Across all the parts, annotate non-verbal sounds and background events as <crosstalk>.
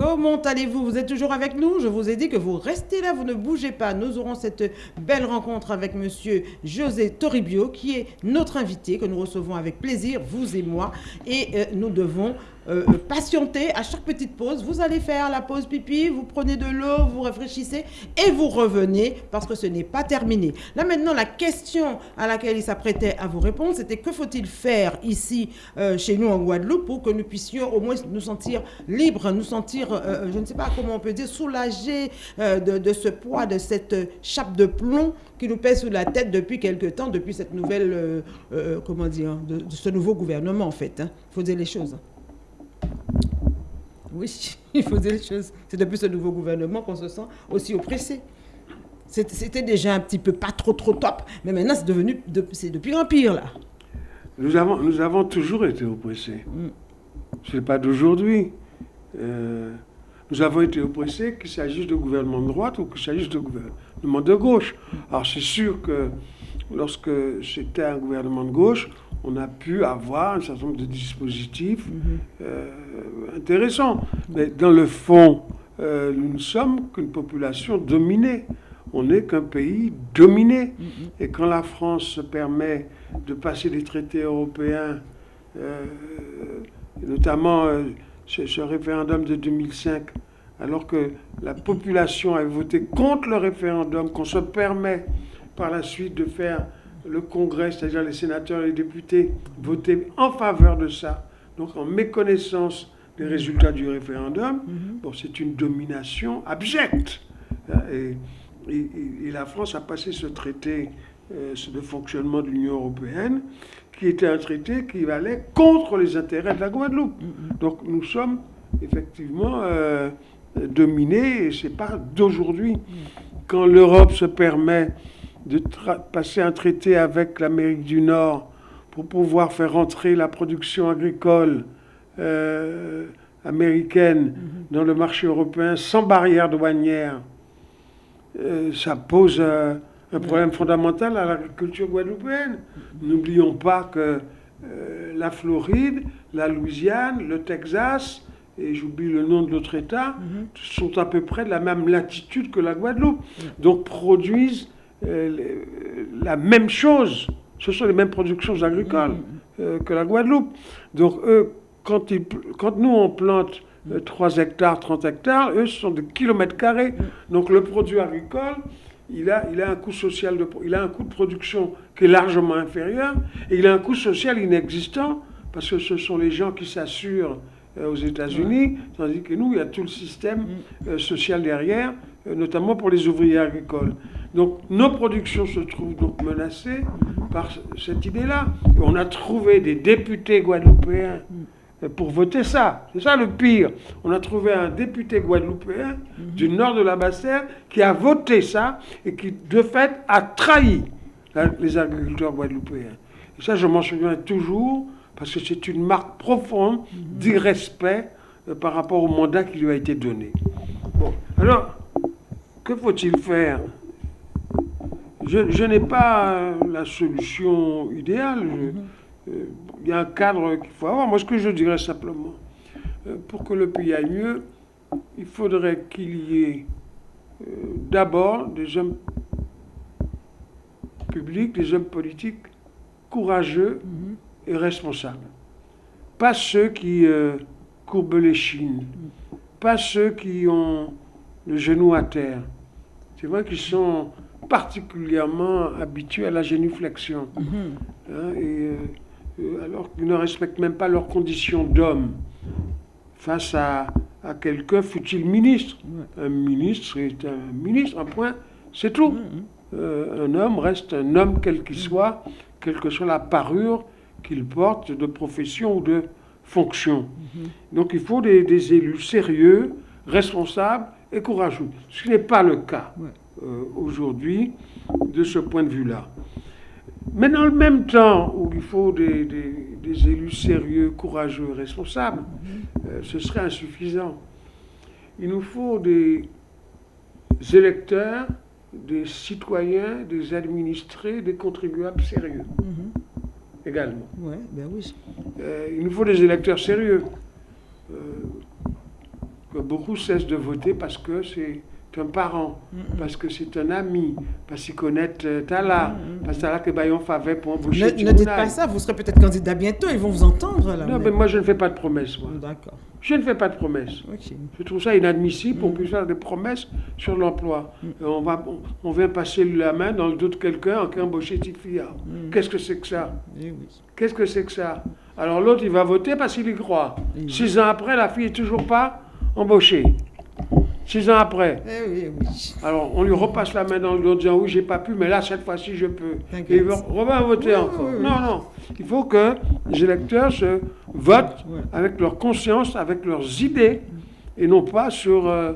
Comment allez-vous? Vous êtes toujours avec nous? Je vous ai dit que vous restez là, vous ne bougez pas. Nous aurons cette belle rencontre avec monsieur José Toribio, qui est notre invité, que nous recevons avec plaisir, vous et moi. Et euh, nous devons euh, euh, patienter à chaque petite pause. Vous allez faire la pause pipi, vous prenez de l'eau, vous réfléchissez et vous revenez parce que ce n'est pas terminé. Là maintenant, la question à laquelle il s'apprêtait à vous répondre, c'était que faut-il faire ici, euh, chez nous en Guadeloupe, pour que nous puissions au moins nous sentir libres, nous sentir, je ne sais pas comment on peut dire, soulagés de, ce poids, de cette chape de plomb qui nous pèse sous la tête depuis quelque temps, depuis cette nouvelle, comment dire, de, ce nouveau gouvernement en fait. Il hein. faut dire les choses. Oui, <laughs> il faut dire les choses. C'est depuis ce nouveau gouvernement qu'on se sent aussi oppressé. C'était déjà un petit peu pas trop trop top, mais maintenant c'est devenu, c'est de pire en pire là. Nous avons, nous avons toujours été oppressés. Mm. Ce n'est pas d'aujourd'hui. Euh, nous avons été oppressés, qu'il s'agisse de gouvernement de droite ou qu'il s'agisse de gouvernement de gauche. Alors c'est sûr que lorsque c'était un gouvernement de gauche, on a pu avoir un certain nombre de dispositifs mhm. euh, intéressants. Mais dans le fond, euh, nous ne sommes qu'une population dominée. On n'est qu'un pays dominé. Mhm. Et quand la France se permet de passer des traités européens, euh, notamment ce, ce, référendum de 2005, alors que la population a voté contre le référendum, qu'on se permet par la suite de faire le Congrès, c'est-à-dire les sénateurs et les députés, votaient en faveur de ça, donc en méconnaissance des résultats du référendum, mhm. bon, c'est une domination abjecte. Et, la France a passé ce traité euh, de fonctionnement de l'Union européenne, qui était un traité qui allait contre les intérêts de la Guadeloupe. Mhm. Donc nous sommes effectivement euh, dominés, et ce n'est pas d'aujourd'hui. Mhm. Quand l'Europe se permet de passer un traité avec l'Amérique du Nord pour pouvoir faire entrer la production agricole euh, américaine mhm. dans le marché européen sans barrière douanière, euh, ça pose un problème fondamental à l'agriculture guadeloupéenne. Mhm. N'oublions pas que euh, la Floride, la Louisiane, le Texas, et j'oublie le nom de l'autre État, sont à peu près de la même latitude que la Guadeloupe. Donc produisent euh, la même chose. Ce sont les mêmes productions agricoles euh, que la Guadeloupe. Donc, eux, quand, ils, quand nous, on plante 3 euh, hectares, 30 hectares, eux, ce sont des kilomètres carrés. Donc, le produit agricole, il a, il a un coût social, de, il a un coût de production qui est largement inférieur, et il a un coût social inexistant, parce que ce sont les gens qui s'assurent aux États-Unis, tandis que nous, il y a tout le système social derrière, notamment pour les ouvriers agricoles. Donc nos productions se trouvent donc menacées par cette idée-là. On a trouvé des députés guadeloupéens pour voter ça. C'est ça le pire. On a trouvé un député guadeloupéen du nord de la Basse-Terre qui a voté ça et qui, de fait, a trahi les agriculteurs guadeloupéens. Et ça, je m'en souviens toujours parce que c'est une marque profonde d'irrespect euh, par rapport au mandat qui lui a été donné. Bon, alors, que faut-il faire? Je, n'ai pas la solution idéale. Il euh, y a un cadre qu'il faut avoir. Moi, ce que je dirais simplement, euh, pour que le pays aille mieux, il faudrait qu'il y ait euh, d'abord des hommes publics, des hommes politiques courageux et responsables. Pas ceux qui courbent les chines, pas ceux qui ont le genou à terre. C'est vrai qu'ils sont particulièrement habitués à la génuflexion. Mhm. Hein, et, euh, euh, alors qu'ils ne respectent même pas leurs conditions d'homme face à, à quelqu'un, fut-il ministre? Un ministre est un ministre, un point, c'est tout. Mhm. Euh, un homme reste un homme quel qu'il soit, quelle que soit la parure qu'il porte de profession ou de fonction. Mhm. Donc il faut des, des, élus sérieux, responsables et courageux, ce qui n'est pas le cas. Euh, aujourd'hui de ce point de vue-là. Mais dans le même temps où il faut des, élus sérieux, courageux, responsables, euh, ce serait insuffisant. Il nous faut des électeurs, des citoyens, des administrés, des contribuables sérieux. Mm-hmm. Également. Ouais, ben oui. Euh, il nous faut des électeurs sérieux. que beaucoup cessent de voter parce que c'est un parent, parce que c'est un ami, parce qu'il connaît euh, Tala, parce que Tala que Bayon favait pour embaucher Ne, ne dites pas ça, vous serez peut-être candidat bientôt, ils vont vous entendre là. Non, mais moi je ne fais pas de promesses. D'accord. Je ne fais pas de promesses. Je trouve ça inadmissible qu'on puisse faire des promesses sur l'emploi. Et On, va, on, on vient passer la main dans le dos de quelqu'un qui a embauché Tifia. Qu'est-ce que c'est que ça? Eh oui. Qu'est-ce que c'est que ça? Alors l'autre, il va voter parce qu'il y croit. Six ans après, la fille est toujours pas embauchée. Six ans après. Eh oui, oui. Alors on lui repasse la main dans le dos en disant oui, j'ai pas pu, mais là, cette fois-ci, je peux. Et il va- revient voter Oui, encore. oui. Non, non. Il faut que les électeurs se votent avec leur conscience, avec leurs idées, et non pas sur euh,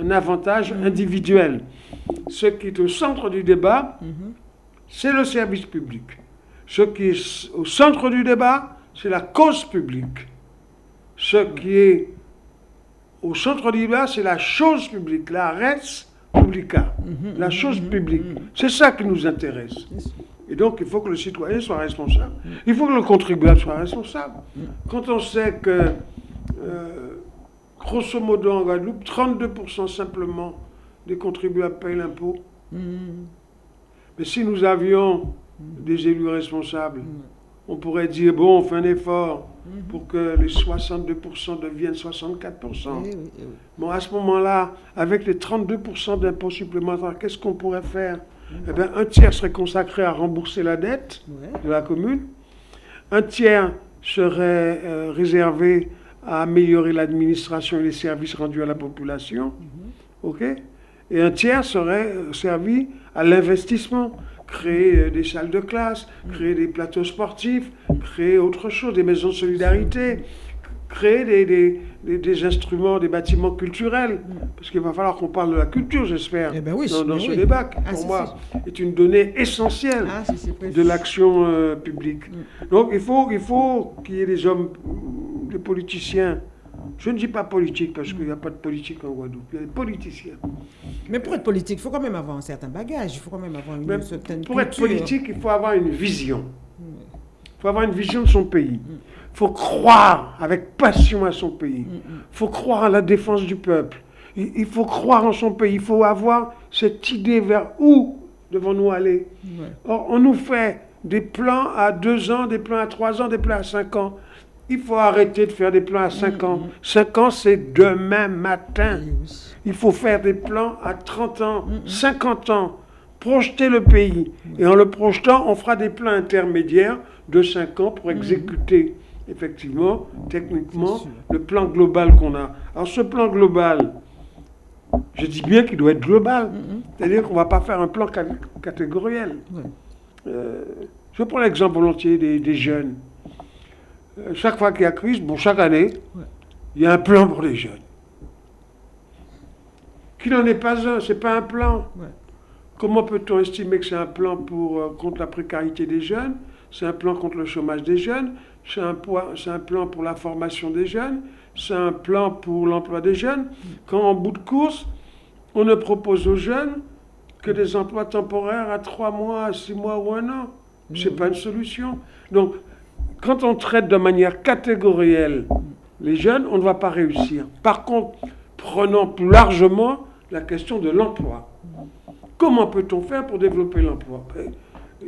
un avantage individuel. Ce qui est au centre du débat, Mhm. c'est le service public. Ce qui est au centre du débat, c'est la cause publique. Ce qui est au centre débat, c'est la chose publique, la res publica, la chose publique. C'est ça qui nous intéresse. Et donc, il faut que le citoyen soit responsable. Il faut que le contribuable soit responsable. Quand on sait que, euh, grosso modo, en Guadeloupe, 32% simplement des contribuables payent l'impôt, Mhm. mais si nous avions des élus responsables, on pourrait dire, bon, on fait un effort pour que les 62% deviennent 64%. Eh oui, eh oui. Bon, à ce moment-là, avec les 32% d'impôts supplémentaires, qu'est-ce qu'on pourrait faire? Eh bien, un tiers serait consacré à rembourser la dette Ouais. de la commune. Un tiers serait euh, réservé à améliorer l'administration et les services rendus à la population. OK? Et un tiers serait servi à l'investissement. Créer euh, des salles de classe, créer des plateaux sportifs, créer autre chose, des maisons de solidarité, créer des, des- des- des instruments, des bâtiments culturels. Parce qu'il va falloir qu'on parle de la culture, j'espère, Eh ben oui, dans, ce oui. débat, qui, Ah, pour si, moi, est une donnée essentielle Ah, de l'action euh, publique. Donc il faut il faut qu'il y ait des hommes, mm, des politiciens. Je ne dis pas politique parce qu'il n'y a pas de politique en Guadeloupe. Il y a des politiciens. Mais pour être politique, il faut quand même avoir un certain bagage, il faut quand même avoir une Mais certaine pour être politique, il faut avoir une vision. Il faut avoir une vision de son pays. Il faut croire avec passion à son pays. Il faut croire à la défense du peuple. Il, faut croire en son pays. Il faut avoir cette idée vers où devons-nous aller. Or, on nous fait des plans à deux ans, des plans à trois ans, des plans à cinq ans. Il faut arrêter de faire des plans à cinq ans. Cinq ans, c'est demain matin. Il faut faire des plans à 30 ans, 50 ans, projeter le pays. Et en le projetant, on fera des plans intermédiaires de 5 ans pour exécuter, effectivement, techniquement, le plan global qu'on a. Alors ce plan global, je dis bien qu'il doit être global. C'est-à-dire qu'on ne va pas faire un plan cat- catégoriel. Euh, je prends l'exemple volontiers des, des jeunes. Euh, chaque fois qu'il y a crise, bon, chaque année, Ouais. il y a un plan pour les jeunes. Qui n'en est pas un, c'est pas un plan. Ouais. Comment peut-on estimer que c'est un plan pour, euh, contre la précarité des jeunes? C'est un plan contre le chômage des jeunes? C'est un, un plan pour la formation des jeunes? C'est un plan pour l'emploi des jeunes? Quand en bout de course, on ne propose aux jeunes que des emplois temporaires à trois mois, à six mois ou un an. C'est pas une solution. Donc, quand on traite de manière catégorielle les jeunes, on ne va pas réussir. Par contre, prenons plus largement la question de l'emploi. Comment peut-on faire pour développer l'emploi?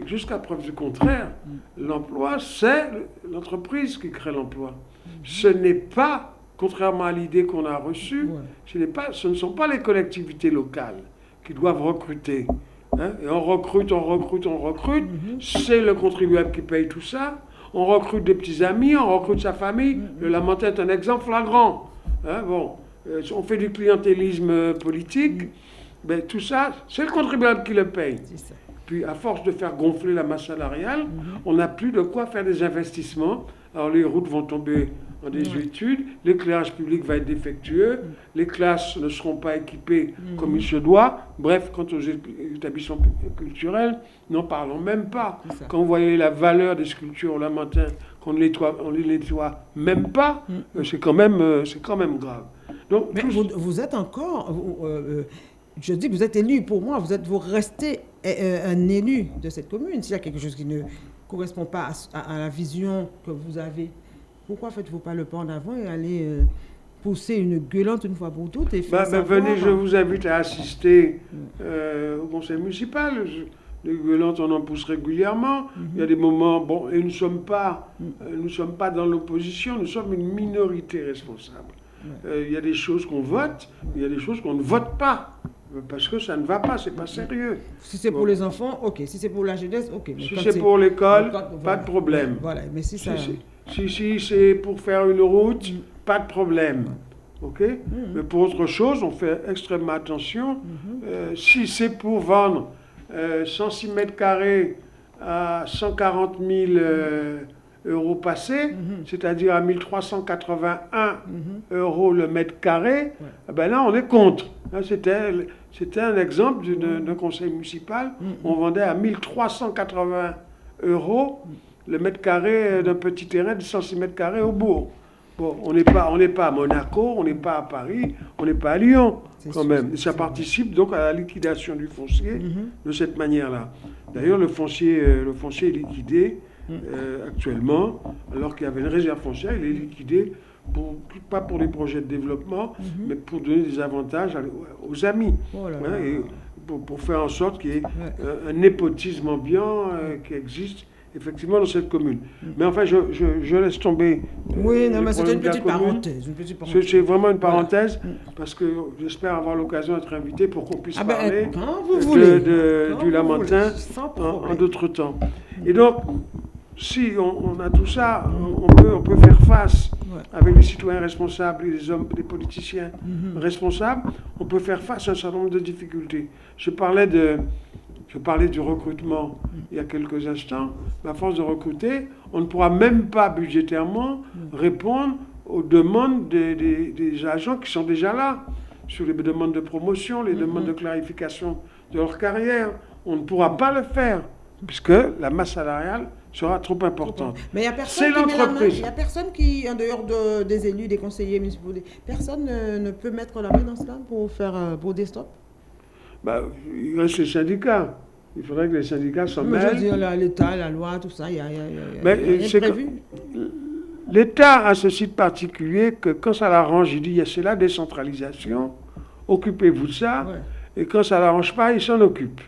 Jusqu'à preuve du contraire, l'emploi, c'est l'entreprise qui crée l'emploi. Ce n'est pas, contrairement à l'idée qu'on a reçue, ce, pas, ce ne sont pas les collectivités locales qui doivent recruter. hein. Et on recrute, on recrute, on recrute. C'est le contribuable qui paye tout ça. On recrute des petits amis, on recrute sa famille. Le Lamentin est un exemple flagrant. Hein, bon, euh, on fait du clientélisme euh, politique. Ben, tout ça, c'est le contribuable qui le paye. Ça. Puis, à force de faire gonfler la masse salariale, on n'a plus de quoi faire des investissements. Alors, les routes vont tomber en désuétude, l'éclairage public va être défectueux, les classes ne seront pas équipées comme il se doit. Bref, quant aux établissements culturels, n'en parlons même pas. Quand vous voyez la valeur des sculptures au Lamentin, qu'on ne nettoie, on les nettoie même pas, euh, c'est quand, même, euh, quand même grave. Donc, Mais vous, vous êtes encore, vous, euh, je dis, vous êtes élu pour moi, vous êtes, vous restez un élu de cette commune. S'il y a quelque chose qui ne correspond pas à, à- à la vision que vous avez, pourquoi faites-vous pas le pas en avant et aller euh, pousser une gueulante une fois pour toutes et faire Bah, bah, venez, je vous invite à assister euh, au conseil municipal. Les gueulantes, on en pousse régulièrement. Il y a des moments, bon, et nous ne sommes pas, euh, nous sommes pas dans l'opposition, nous sommes une minorité responsable. Euh, il y a des choses qu'on vote, il y a des choses qu'on ne vote pas. euh, Parce que ça ne va pas, c'est pas sérieux. Si c'est pour les enfants, ok. Si c'est pour la jeunesse, ok. Mais Si c'est pour l'école, pas de problème. Voilà, mais si ça. Si, si, si c'est pour faire une route, pas de problème. OK Mais pour autre chose, on fait extrêmement attention. Euh, si c'est pour vendre euh, 106 mètres carrés à 140 000 euh, euros passés, c'est-à-dire à 1381 euros le mètre carré, ben là, on est contre. Là, C'était un exemple d'un conseil municipal. On vendait à 1380 euros le mètre carré d'un petit terrain de 106 mètres carrés au bourg. Bon, on n'est pas, on pas à Monaco, on n'est pas à Paris, on n'est pas à Lyon, quand même. Et ça participe donc à la liquidation du foncier Mhm. de cette manière-là. D'ailleurs, le foncier, euh, le foncier est liquidé Mm. euh, actuellement, alors qu'il y avait une réserve foncière, il est liquidé pour, pas pour des projets de développement, mais pour donner des avantages à- aux amis. Mhm. Oh là Hein, là. et pour, pour faire en sorte qu'il y ait Ouais. euh, un népotisme ambiant euh, qui existe effectivement dans cette commune. Mais enfin, je, je- je laisse tomber. euh, Mm. Oui, non, mais c'était une petite parenthèse. Une petite C'est parenthèse. c'est vraiment une Voilà. parenthèse, parce que j'espère avoir l'occasion d'être invité pour qu'on puisse Ah ben, parler quand vous de- voulez. de- Quand du vous Lamentin voulez, en, d'autres temps. Et donc, si on, on a tout ça, on, on peut, on peut faire face Ouais. avec les citoyens responsables et les hommes, les politiciens Mhm. responsables, on peut faire face à un certain nombre de difficultés. Je parlais, de, je parlais du recrutement il y a quelques instants. À force de recruter, on ne pourra même pas budgétairement répondre aux demandes des, des- des agents qui sont déjà là, sur les demandes de promotion, les demandes de clarification de leur carrière. On ne pourra pas le faire, puisque la masse salariale sera trop importante. Mais il n'y a personne qui met la main. l'entreprise. Il a personne qui, en dehors de- des élus, des conseillers municipaux, personne ne, ne peut mettre la main dans cela pour faire euh, pour des stops. Bah, il reste les syndicats. Il faudrait que les syndicats s'en Mais je veux mêlent. dire, l'État, la loi, tout ça, il y a, y a- y a- il y a Mais, prévu. L'État a ce site particulier que quand ça l'arrange, il dit il y a- c'est la décentralisation, occupez-vous de ça, Ouais. et quand ça l'arrange pas, il s'en occupe.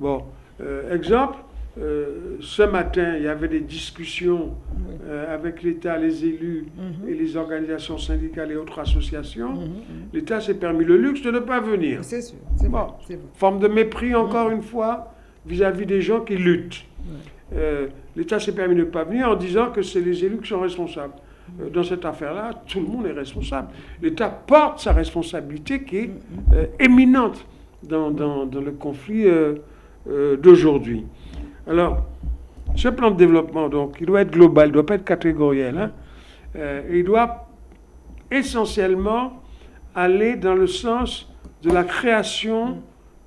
Bon, euh, exemple, euh, ce matin, il y avait des discussions Oui. euh, avec l'État, les élus Mhm. et les organisations syndicales et autres associations. Mhm, mhm. L'État s'est permis le luxe de ne pas venir. C'est sûr, c'est Bon. vrai, c'est vrai. Forme de mépris, encore une fois, vis-à-vis des gens qui luttent. Euh, L'État s'est permis de ne pas venir en disant que c'est les élus qui sont responsables. Dans cette affaire-là, tout le monde est responsable. L'État porte sa responsabilité qui est éminente dans, dans- dans le conflit d'aujourd'hui. Alors, ce plan de développement, donc, il doit être global, il ne doit pas être catégoriel. hein. Euh, il doit essentiellement aller dans le sens de la création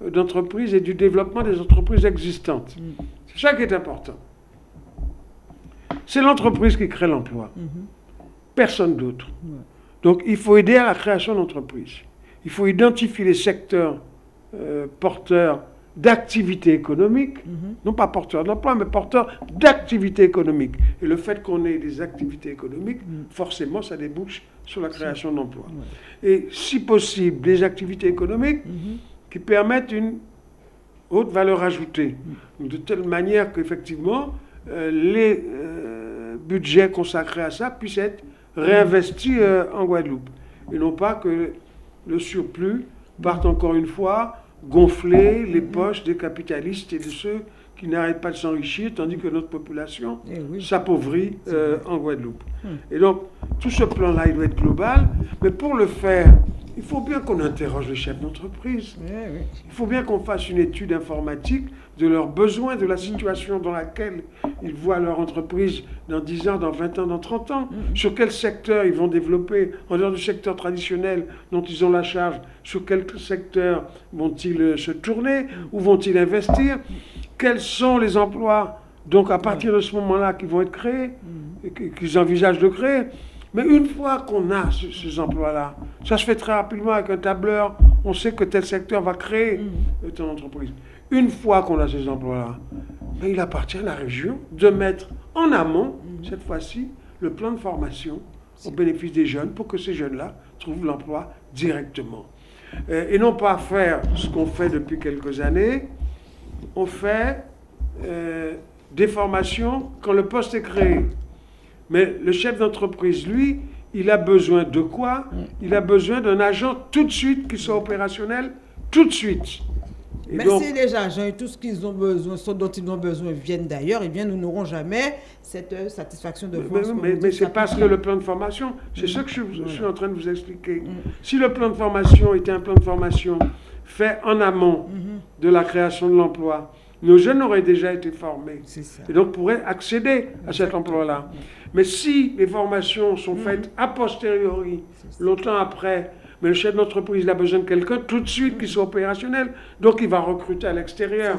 d'entreprises et du développement des entreprises existantes. Mm. C'est ça qui est important. C'est l'entreprise qui crée l'emploi, Mhm. personne d'autre. Donc il faut aider à la création d'entreprises. Il faut identifier les secteurs euh, porteurs d'activité économique, Mhm. non pas porteurs d'emploi, mais porteurs d'activité économique. Et le fait qu'on ait des activités économiques, Mm. forcément, ça débouche sur la création d'emplois. Et si possible, des activités économiques Mhm. qui permettent une haute valeur ajoutée, de telle manière qu'effectivement, euh, les euh, budgets consacrés à ça puissent être réinvestis euh, en Guadeloupe. Et non pas que le surplus parte encore une fois gonfler les poches des capitalistes et de ceux qui n'arrêtent pas de s'enrichir, tandis que notre population Eh oui. s'appauvrit euh, en Guadeloupe. Hmm. Et donc, tout ce plan-là, il doit être global, mais pour le faire, il faut bien qu'on interroge les chefs d'entreprise. Eh. Il faut bien qu'on fasse une étude informatique de leurs besoins, de la situation dans laquelle ils voient leur entreprise dans 10 ans, dans 20 ans, dans 30 ans. Sur quel secteur ils vont développer, en dehors du secteur traditionnel dont ils ont la charge, sur quel secteur vont-ils euh, se tourner, où vont-ils investir, quels sont les emplois, donc à partir de ce moment-là, qui vont être créés, que- qu'ils envisagent de créer? Mais une fois qu'on a ce- ces emplois-là, ça se fait très rapidement avec un tableur, on sait que tel secteur va créer euh, telle entreprise. Une fois qu'on a ces emplois-là, ben, il appartient à la région de mettre en amont, cette fois-ci, le plan de formation au bénéfice des jeunes pour que ces jeunes-là trouvent l'emploi directement. Euh, et non pas faire ce qu'on fait depuis quelques années, on fait euh, des formations quand le poste est créé. Mais le chef d'entreprise, lui, il a besoin de quoi? Il a besoin d'un agent tout de suite qui soit opérationnel tout de suite. Mais si les agents et tout ce qu'ils ont besoin, ce dont ils ont besoin viennent d'ailleurs, eh bien, nous n'aurons jamais cette euh, satisfaction de voir. Mais, mais, c'est parce que le plan de formation, c'est mm. ce que je, suis en train de vous expliquer. Mm. Si le plan de formation était un plan de formation fait en amont mm-hmm. de la création de l'emploi, nos jeunes auraient déjà été formés. Et donc pourraient accéder à cet emploi-là. Mais si les formations sont mm-hmm. faites a posteriori, longtemps après, mais le chef d'entreprise, il a besoin de quelqu'un tout de suite qui soit opérationnel. Donc, il va recruter à l'extérieur.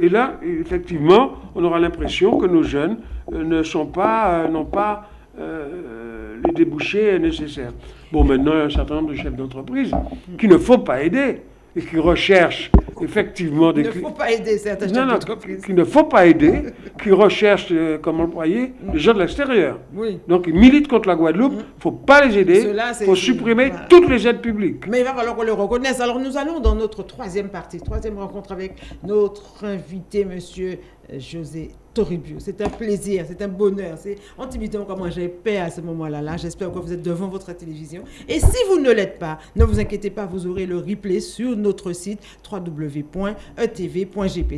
Et là, effectivement, on aura l'impression que nos jeunes euh, ne sont pas, euh, n'ont pas euh, les débouchés nécessaires. Bon, maintenant, il y a un certain nombre de chefs d'entreprise qu'il ne faut pas aider et qui recherchent effectivement des... Il ne faut pas aider certaines non, non, Qu'il ne faut pas aider, qui recherchent euh, comme employés mm. des gens de l'extérieur. Oui. Donc ils militent contre la Guadeloupe, il mm. ne faut pas les aider, il faut supprimer toutes les aides publiques. Mais il va falloir qu'on le reconnaisse. Alors nous allons dans notre troisième partie, troisième rencontre avec notre invité, monsieur José C'est un plaisir, c'est un bonheur. C'est intimidant comment j'ai paix à ce moment-là. Là, J'espère que vous êtes devant votre télévision. Et si vous ne l'êtes pas, ne vous inquiétez pas, vous aurez le replay sur notre site www.etv.gp.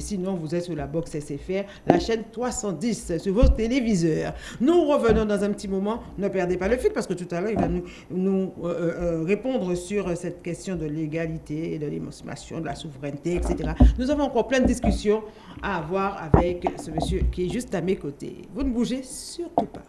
Sinon, vous êtes sur la box SFR, la chaîne 310 sur vos téléviseurs. Nous revenons dans un petit moment. Ne perdez pas le fil parce que tout à l'heure, il va nous, nous euh, euh, répondre sur cette question de l'égalité, de l'émancipation, de la souveraineté, etc. Nous avons encore plein de discussions à avoir avec ce monsieur qui est juste à mes côtés. Vous ne bougez surtout pas.